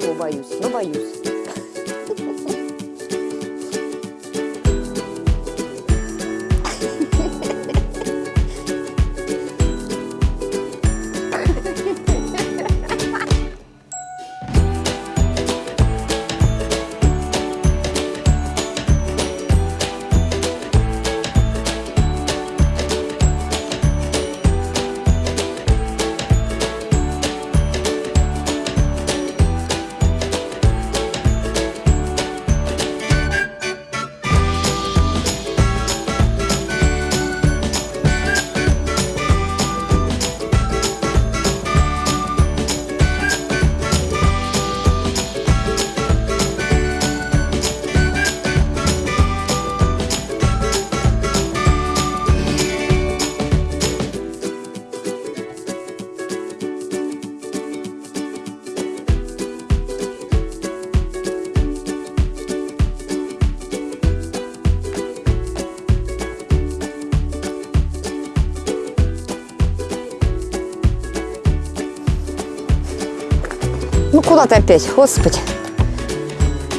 чего боюсь, но боюсь. Ну куда ты опять, господи?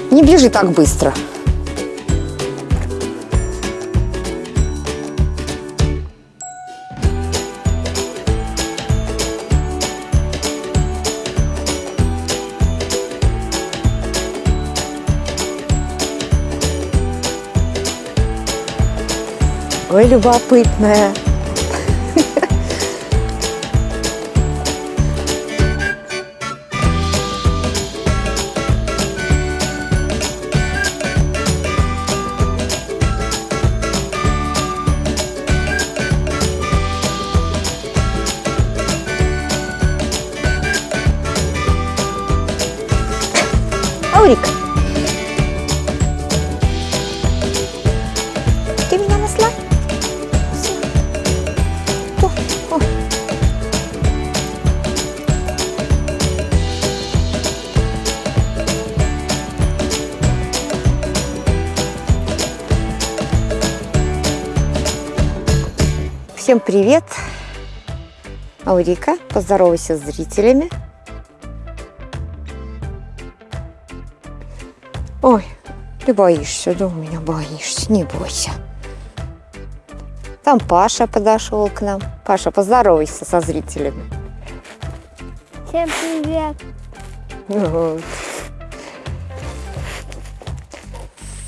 Не бежи так быстро. Ой, любопытная. Аурик. Ты меня насла? О, о. Всем привет! Аурика, поздоровайся с зрителями. Ой, ты боишься, да у меня боишься, не бойся. Там Паша подошел к нам. Паша, поздоровайся со зрителями. Всем привет! Вот.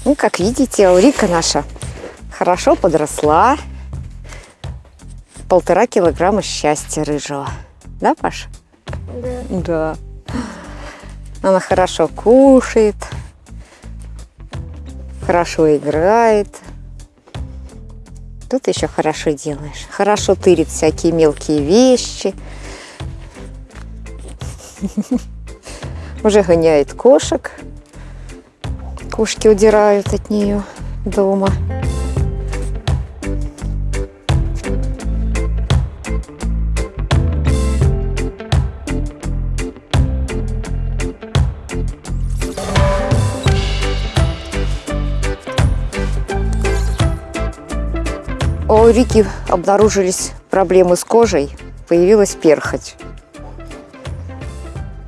Ну, как видите, Аурика наша хорошо подросла. Полтора килограмма счастья рыжего. Да, Паша? Да. Да. Она хорошо кушает, хорошо играет. Тут еще хорошо делаешь. Хорошо тырит всякие мелкие вещи. Уже гоняет кошек. Кошки удирают от нее дома. У Рики обнаружились проблемы с кожей, появилась перхоть.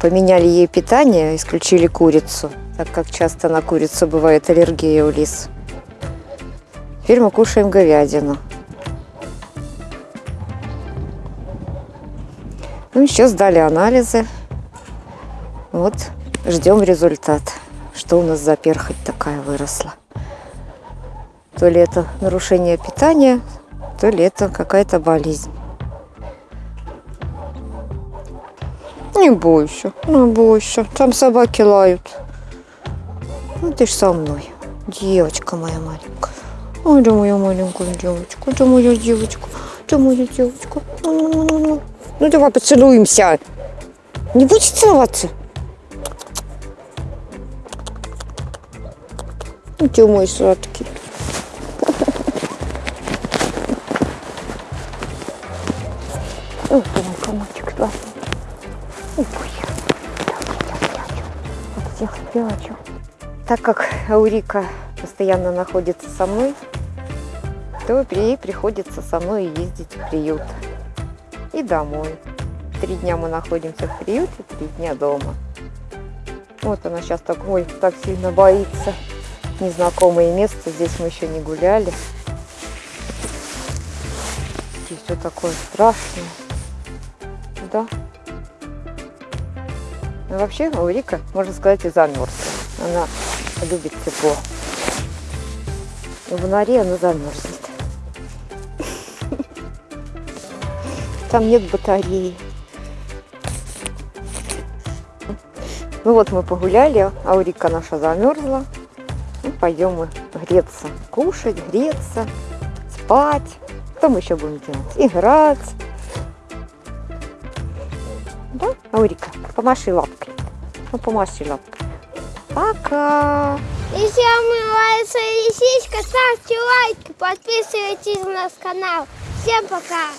Поменяли ей питание, исключили курицу, так как часто на курицу бывает аллергия у лис. Теперь мы кушаем говядину. Ну, еще сдали анализы. Вот, ждем результат. Что у нас за перхоть такая выросла. То ли это нарушение питания, то ли это какая-то болезнь. Не бойся, не бойся. Там собаки лают. Ну ты ж со мной. Девочка моя маленькая. Ой, да моя маленькая девочка. Да моя девочка. Да моя девочка. Ну давай поцелуемся. Не будешь целоваться? Ну, ты мой сладкий. Ой, ты мой комочек классный. Ой, вот всех спрячу. Так как Аурика постоянно находится со мной, то ей приходится со мной ездить в приют и домой. Три дня мы находимся в приюте, три дня дома. Вот она сейчас так, ой, так сильно боится. Незнакомое место, здесь мы еще не гуляли. Здесь все такое страшное. Да. Ну, вообще, Урика, можно сказать, и замерзла. Она любит тепло. И в норе она замерзнет. Там нет батареи. Ну вот мы погуляли, Аурика наша замерзла. Ну, пойдем мы греться, кушать, греться, спать. Что мы еще будем делать? Играть. Да, Аурика, помаши лапкой. Ну, помаши лапкой. Пока. Если вам нравится лисичка, ставьте лайки, подписывайтесь на наш канал. Всем пока!